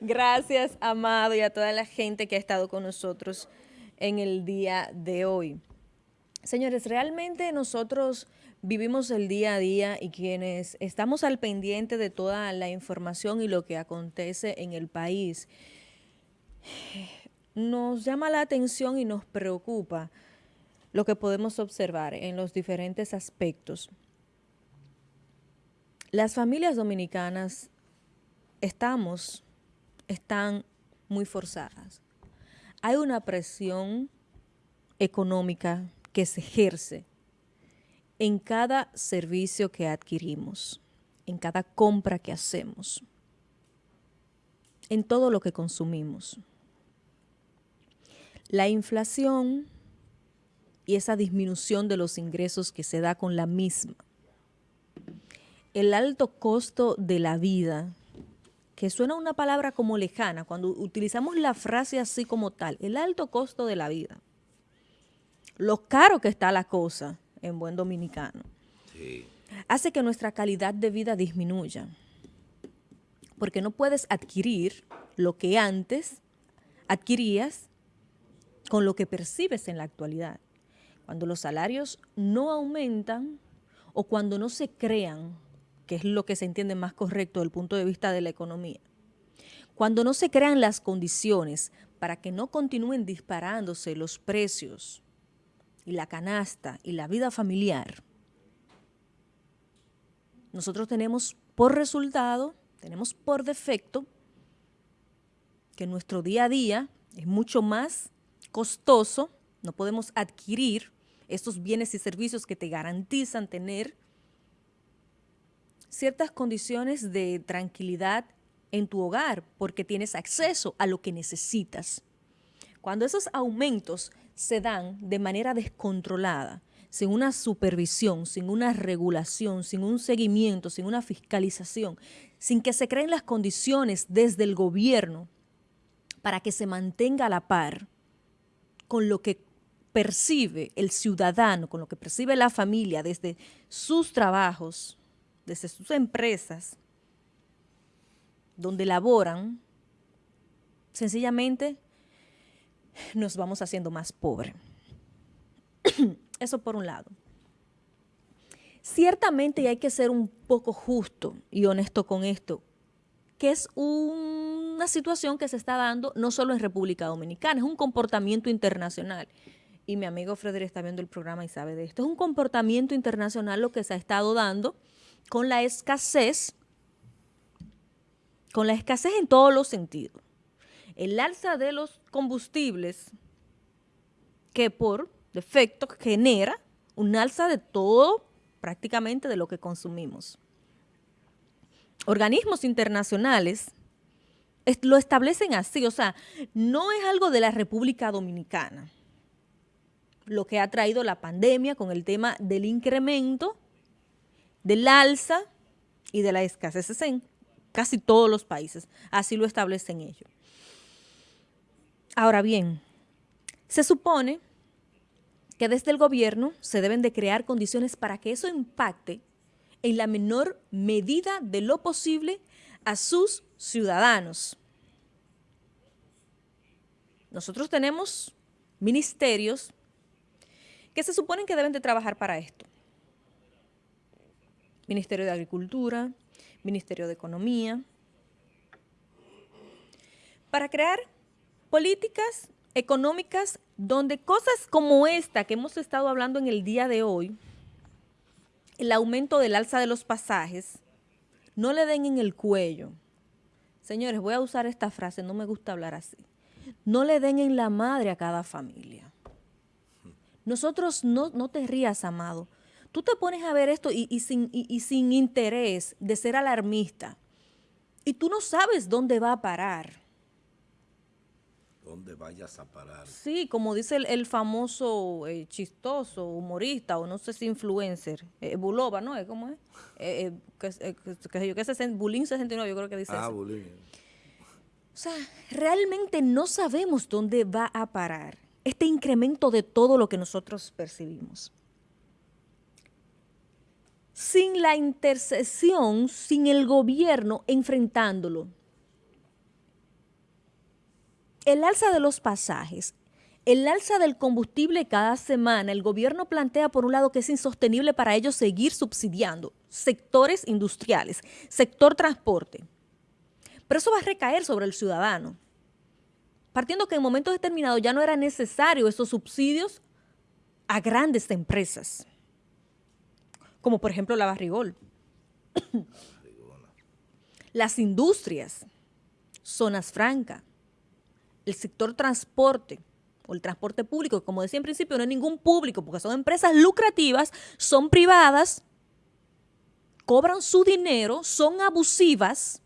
Gracias, Amado, y a toda la gente que ha estado con nosotros en el día de hoy. Señores, realmente nosotros vivimos el día a día y quienes estamos al pendiente de toda la información y lo que acontece en el país, nos llama la atención y nos preocupa lo que podemos observar en los diferentes aspectos. Las familias dominicanas estamos, están muy forzadas. Hay una presión económica que se ejerce en cada servicio que adquirimos, en cada compra que hacemos, en todo lo que consumimos. La inflación y esa disminución de los ingresos que se da con la misma. El alto costo de la vida, que suena una palabra como lejana, cuando utilizamos la frase así como tal, el alto costo de la vida. Lo caro que está la cosa, en buen dominicano, hace que nuestra calidad de vida disminuya. Porque no puedes adquirir lo que antes adquirías con lo que percibes en la actualidad. Cuando los salarios no aumentan o cuando no se crean, que es lo que se entiende más correcto desde el punto de vista de la economía, cuando no se crean las condiciones para que no continúen disparándose los precios y la canasta y la vida familiar, nosotros tenemos por resultado, tenemos por defecto, que nuestro día a día es mucho más costoso, no podemos adquirir estos bienes y servicios que te garantizan tener ciertas condiciones de tranquilidad en tu hogar porque tienes acceso a lo que necesitas. Cuando esos aumentos se dan de manera descontrolada, sin una supervisión, sin una regulación, sin un seguimiento, sin una fiscalización, sin que se creen las condiciones desde el gobierno para que se mantenga a la par con lo que percibe el ciudadano, con lo que percibe la familia desde sus trabajos, desde sus empresas, donde laboran, sencillamente nos vamos haciendo más pobres. Eso por un lado. Ciertamente hay que ser un poco justo y honesto con esto, que es una situación que se está dando no solo en República Dominicana, es un comportamiento internacional. Y mi amigo Frederick está viendo el programa y sabe de esto. Es un comportamiento internacional lo que se ha estado dando con la escasez, con la escasez en todos los sentidos el alza de los combustibles que por defecto genera un alza de todo prácticamente de lo que consumimos. Organismos internacionales lo establecen así, o sea, no es algo de la República Dominicana lo que ha traído la pandemia con el tema del incremento, del alza y de la escasez en casi todos los países. Así lo establecen ellos. Ahora bien, se supone que desde el gobierno se deben de crear condiciones para que eso impacte en la menor medida de lo posible a sus ciudadanos. Nosotros tenemos ministerios que se suponen que deben de trabajar para esto. Ministerio de Agricultura, Ministerio de Economía, para crear políticas económicas donde cosas como esta que hemos estado hablando en el día de hoy, el aumento del alza de los pasajes, no le den en el cuello. Señores, voy a usar esta frase, no me gusta hablar así. No le den en la madre a cada familia. Nosotros, no, no te rías, amado. Tú te pones a ver esto y, sin, y sin interés de ser alarmista. Y tú no sabes dónde va a parar donde vayas a parar. Sí, como dice el, famoso eh, chistoso, humorista, o no sé si influencer, eh, Bulova, ¿no? ¿Cómo es? Eh, eh que, yo que es Bulín 69, yo creo que dice Ah, Bulín. O sea, realmente no sabemos dónde va a parar este incremento de todo lo que nosotros percibimos. Sin la intercesión, sin el gobierno enfrentándolo, el alza de los pasajes, el alza del combustible cada semana, el gobierno plantea por un lado que es insostenible para ellos seguir subsidiando sectores industriales, sector transporte. Pero eso va a recaer sobre el ciudadano. Partiendo que en momentos determinados ya no era necesario esos subsidios a grandes empresas, como por ejemplo la Barrigol. Las industrias, zonas francas, el sector transporte o el transporte público, como decía en principio, no hay ningún público porque son empresas lucrativas, son privadas, cobran su dinero, son abusivas,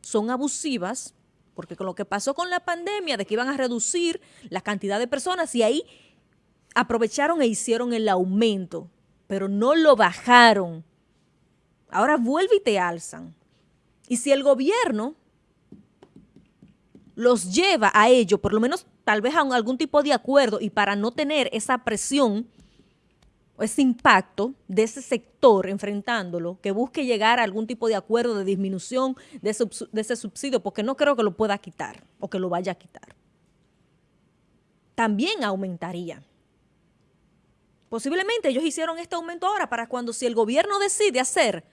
son abusivas, porque con lo que pasó con la pandemia, de que iban a reducir la cantidad de personas y ahí aprovecharon e hicieron el aumento, pero no lo bajaron. Ahora vuelve y te alzan. Y si el gobierno los lleva a ello, por lo menos tal vez a algún tipo de acuerdo y para no tener esa presión o ese impacto de ese sector enfrentándolo, que busque llegar a algún tipo de acuerdo de disminución de ese, de ese subsidio, porque no creo que lo pueda quitar o que lo vaya a quitar. También aumentaría. Posiblemente ellos hicieron este aumento ahora para cuando si el gobierno decide hacer,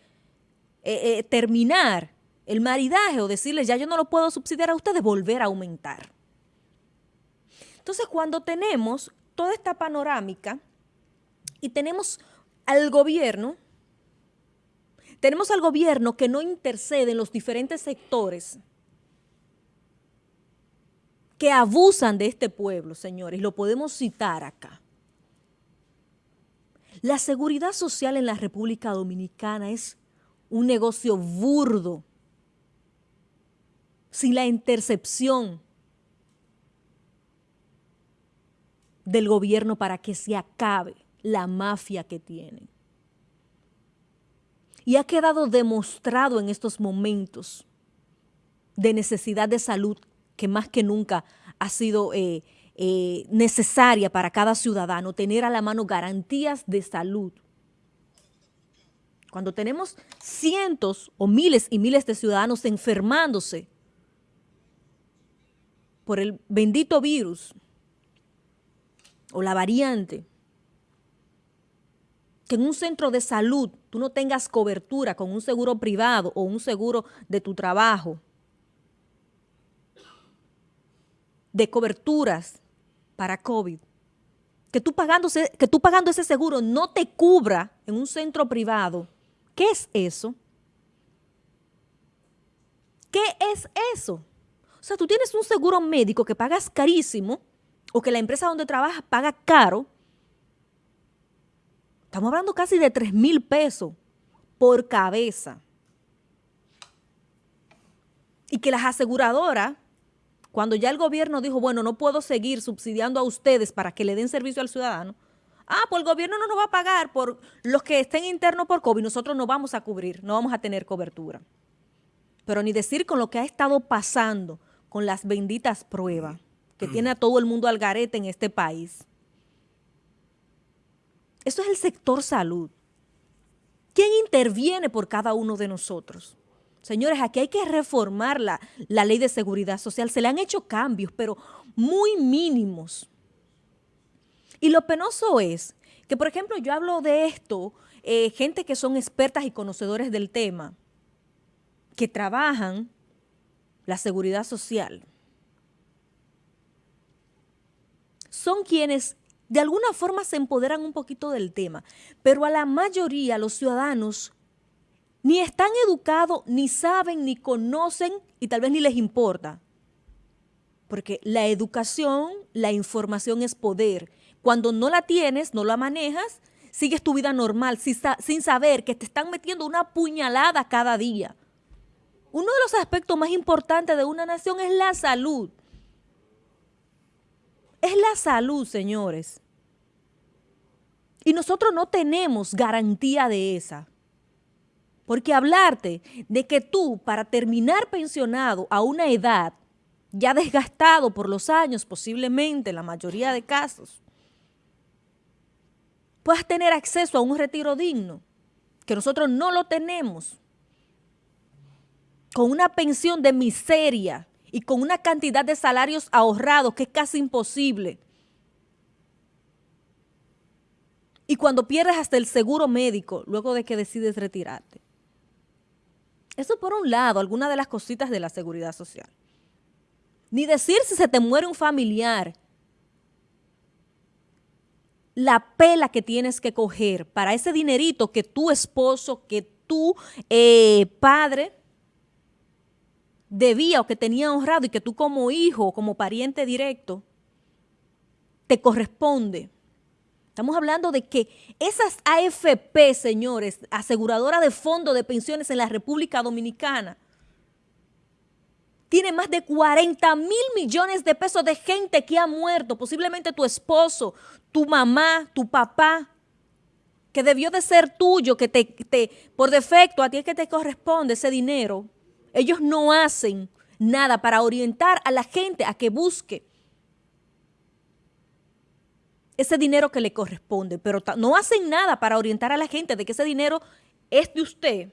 eh, eh, terminar el maridaje o decirles ya yo no lo puedo subsidiar a ustedes, volver a aumentar. Entonces cuando tenemos toda esta panorámica y tenemos al gobierno, tenemos al gobierno que no intercede en los diferentes sectores que abusan de este pueblo, señores, lo podemos citar acá. La seguridad social en la República Dominicana es un negocio burdo, sin la intercepción del gobierno para que se acabe la mafia que tienen. Y ha quedado demostrado en estos momentos de necesidad de salud que más que nunca ha sido eh, eh, necesaria para cada ciudadano, tener a la mano garantías de salud. Cuando tenemos cientos o miles y miles de ciudadanos enfermándose por el bendito virus o la variante, que en un centro de salud tú no tengas cobertura con un seguro privado o un seguro de tu trabajo, de coberturas para COVID, que tú, que tú pagando ese seguro no te cubra en un centro privado, ¿qué es eso? ¿Qué es eso? O sea, tú tienes un seguro médico que pagas carísimo o que la empresa donde trabajas paga caro Estamos hablando casi de 3 mil pesos por cabeza. Y que las aseguradoras, cuando ya el gobierno dijo, bueno, no puedo seguir subsidiando a ustedes para que le den servicio al ciudadano, ah, pues el gobierno no nos va a pagar por los que estén internos por COVID, nosotros no vamos a cubrir, no vamos a tener cobertura. Pero ni decir con lo que ha estado pasando con las benditas pruebas que tiene a todo el mundo al garete en este país. Eso es el sector salud. ¿Quién interviene por cada uno de nosotros? Señores, aquí hay que reformar la, ley de seguridad social. Se le han hecho cambios, pero muy mínimos. Y lo penoso es que, por ejemplo, yo hablo de esto, eh, gente que son expertas y conocedores del tema, que trabajan la seguridad social, son quienes de alguna forma se empoderan un poquito del tema, pero a la mayoría los ciudadanos ni están educados, ni saben, ni conocen y tal vez ni les importa. Porque la educación, la información es poder. Cuando no la tienes, no la manejas, sigues tu vida normal sin, saber que te están metiendo una puñalada cada día. Uno de los aspectos más importantes de una nación es la salud. Es la salud, señores. Y nosotros no tenemos garantía de esa. Porque hablarte de que tú, para terminar pensionado a una edad ya desgastado por los años, posiblemente en la mayoría de casos, puedas tener acceso a un retiro digno, que nosotros no lo tenemos, con una pensión de miseria y con una cantidad de salarios ahorrados que es casi imposible. Y cuando pierdes hasta el seguro médico, luego de que decides retirarte. Eso por un lado, alguna de las cositas de la seguridad social. Ni decir si se te muere un familiar, la pela que tienes que coger para ese dinerito que tu esposo, que tu eh, padre debía o que tenía honrado y que tú como hijo como pariente directo te corresponde. Estamos hablando de que esas AFP, señores, aseguradoras de fondos de pensiones en la República Dominicana, tiene más de 40 mil millones de pesos de gente que ha muerto, posiblemente tu esposo, tu mamá, tu papá, que debió de ser tuyo, que te, te, por defecto a ti es que te corresponde ese dinero. Ellos no hacen nada para orientar a la gente a que busque ese dinero que le corresponde, pero no hacen nada para orientar a la gente de que ese dinero es de usted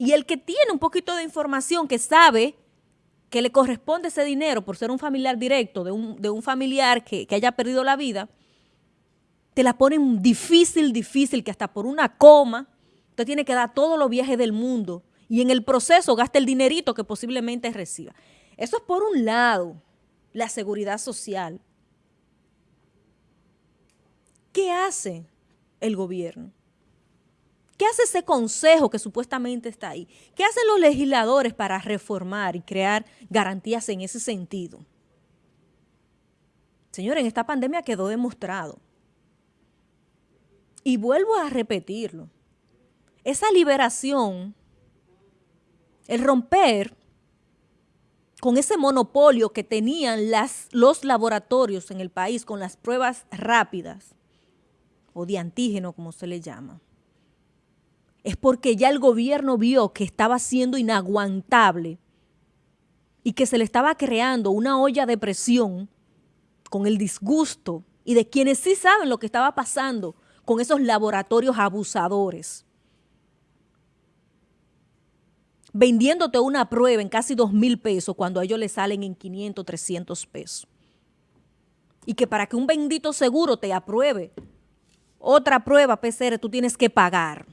y el que tiene un poquito de información, que sabe que le corresponde ese dinero por ser un familiar directo de un, familiar que, que, haya perdido la vida, te la ponen difícil, difícil, que hasta por una coma, usted tiene que dar todos los viajes del mundo y en el proceso gasta el dinerito que posiblemente reciba. Eso es por un lado, la seguridad social. ¿Qué hace el gobierno? ¿Qué hace ese consejo que supuestamente está ahí? ¿Qué hacen los legisladores para reformar y crear garantías en ese sentido? Señores, en esta pandemia quedó demostrado. Y vuelvo a repetirlo. Esa liberación, el romper con ese monopolio que tenían las, los laboratorios en el país con las pruebas rápidas o de antígeno, como se le llama es porque ya el gobierno vio que estaba siendo inaguantable y que se le estaba creando una olla de presión con el disgusto y de quienes sí saben lo que estaba pasando con esos laboratorios abusadores. Vendiéndote una prueba en casi dos mil pesos cuando a ellos les salen en 500, 300 pesos. Y que para que un bendito seguro te apruebe otra prueba PCR tú tienes que pagar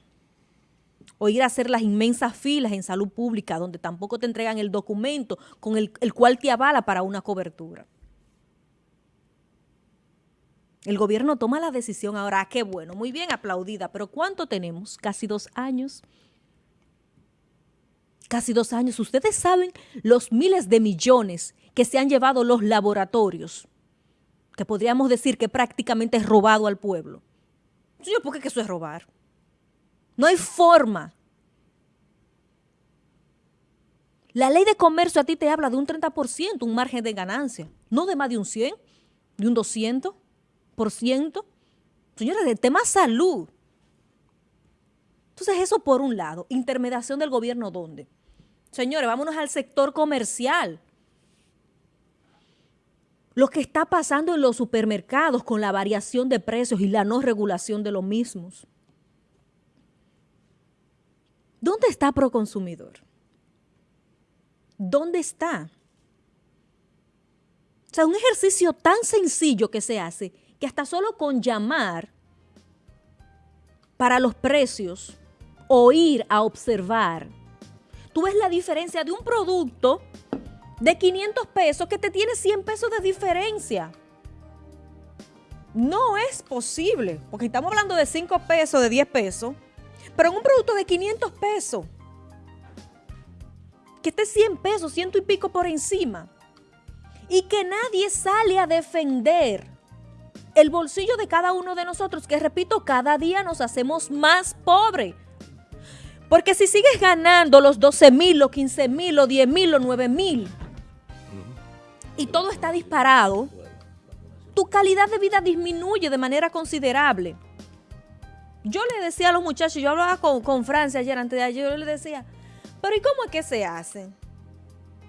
o ir a hacer las inmensas filas en salud pública donde tampoco te entregan el documento con el, cual te avala para una cobertura. El gobierno toma la decisión ahora, qué bueno, muy bien aplaudida, pero ¿cuánto tenemos? Casi dos años. Casi dos años. Ustedes saben los miles de millones que se han llevado los laboratorios, que podríamos decir que prácticamente es robado al pueblo. Yo, ¿por qué eso es robar? No hay forma. La ley de comercio a ti te habla de un 30%, un margen de ganancia, no de más de un 100, de un 200%. Señores, el tema salud. Entonces eso por un lado, intermediación del gobierno, ¿dónde? Señores, vámonos al sector comercial. Lo que está pasando en los supermercados con la variación de precios y la no regulación de los mismos. ¿Dónde está Proconsumidor? ¿Dónde está? O sea, un ejercicio tan sencillo que se hace que hasta solo con llamar para los precios o ir a observar, tú ves la diferencia de un producto de 500 pesos que te tiene 100 pesos de diferencia. No es posible, porque estamos hablando de 5 pesos, de 10 pesos, pero en un producto de 500 pesos, que esté 100 pesos, ciento y pico por encima, y que nadie sale a defender el bolsillo de cada uno de nosotros, que repito, cada día nos hacemos más pobres. Porque si sigues ganando los 12 mil, los 15 mil, los 10 mil, los 9 mil, y todo está disparado, tu calidad de vida disminuye de manera considerable. Yo le decía a los muchachos, yo hablaba con, Francia ayer, antes de ayer, yo le decía, pero ¿y cómo es que se hace?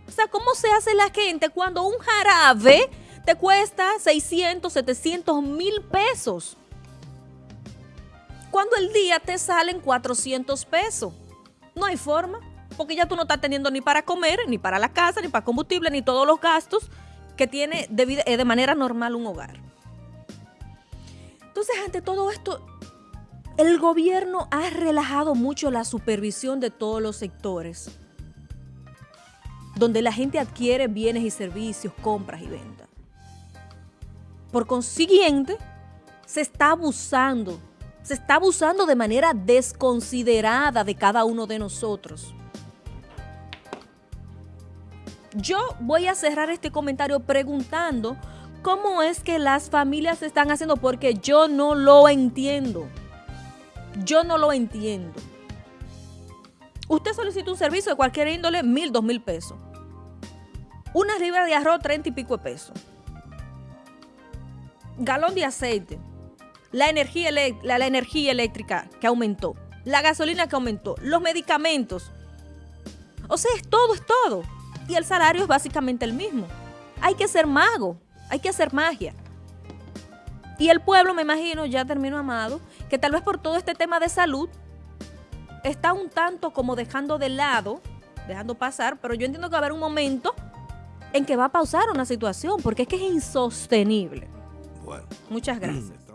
O sea, ¿cómo se hace la gente cuando un jarabe te cuesta 600, 700 mil pesos? Cuando el día te salen 400 pesos. No hay forma. Porque ya tú no estás teniendo ni para comer, ni para la casa, ni para combustible, ni todos los gastos que tiene de, eh, de manera normal un hogar. Entonces, ante todo esto, el gobierno ha relajado mucho la supervisión de todos los sectores, donde la gente adquiere bienes y servicios, compras y ventas. Por consiguiente, se está abusando, se está abusando de manera desconsiderada de cada uno de nosotros. Yo voy a cerrar este comentario preguntando cómo es que las familias están haciendo porque yo no lo entiendo. Yo no lo entiendo. Usted solicita un servicio de cualquier índole, mil, dos mil pesos. Una libra de arroz, treinta y pico de pesos. Galón de aceite. La energía, la energía eléctrica que aumentó. La gasolina que aumentó. Los medicamentos. O sea, es todo, es todo y el salario es básicamente el mismo. Hay que ser mago, hay que hacer magia. Y el pueblo, me imagino, ya termino amado, que tal vez por todo este tema de salud está un tanto como dejando de lado, dejando pasar, pero yo entiendo que va a haber un momento en que va a pausar una situación, porque es que es insostenible. Bueno. Muchas gracias.